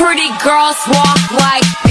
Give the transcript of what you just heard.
pretty girls walk like.